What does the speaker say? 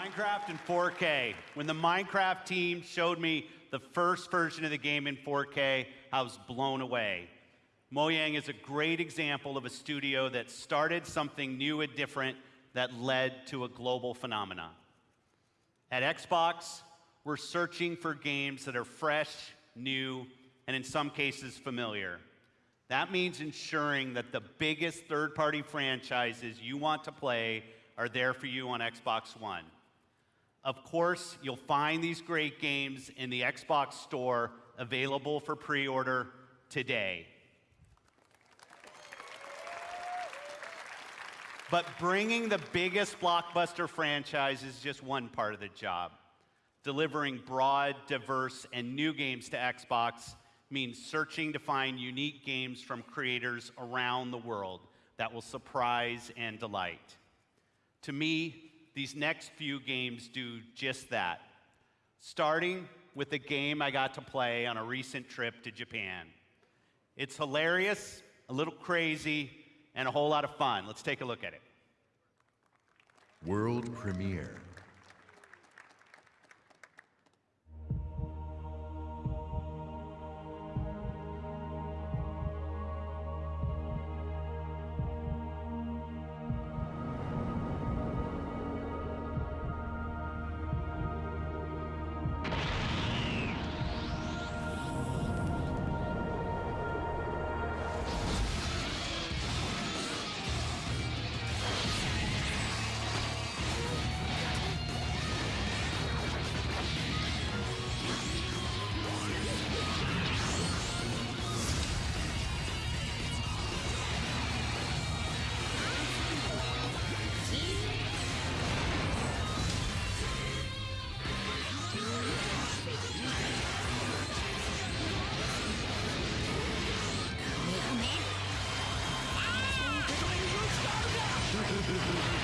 Minecraft in 4K. When the Minecraft team showed me the first version of the game in 4K, I was blown away. Mojang is a great example of a studio that started something new and different that led to a global phenomenon. At Xbox, we're searching for games that are fresh, new, and in some cases familiar. That means ensuring that the biggest third party franchises you want to play are there for you on Xbox One. Of course, you'll find these great games in the Xbox Store available for pre order today. But bringing the biggest blockbuster franchise is just one part of the job. Delivering broad, diverse, and new games to Xbox means searching to find unique games from creators around the world that will surprise and delight. To me, these next few games do just that. Starting with a game I got to play on a recent trip to Japan. It's hilarious, a little crazy, and a whole lot of fun. Let's take a look at it. World premiere. あ!